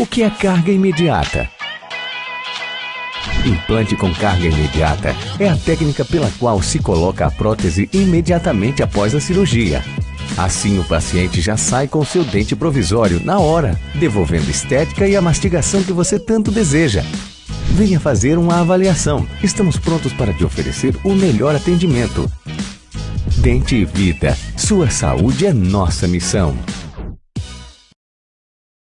O que é carga imediata? Implante com carga imediata é a técnica pela qual se coloca a prótese imediatamente após a cirurgia. Assim, o paciente já sai com seu dente provisório na hora, devolvendo estética e a mastigação que você tanto deseja. Venha fazer uma avaliação. Estamos prontos para te oferecer o melhor atendimento. Dente e Vida. Sua saúde é nossa missão.